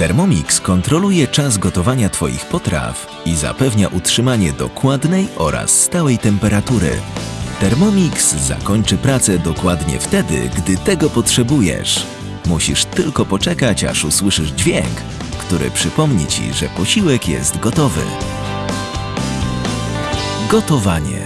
Thermomix kontroluje czas gotowania Twoich potraw i zapewnia utrzymanie dokładnej oraz stałej temperatury. Thermomix zakończy pracę dokładnie wtedy, gdy tego potrzebujesz. Musisz tylko poczekać, aż usłyszysz dźwięk, który przypomni Ci, że posiłek jest gotowy. Gotowanie.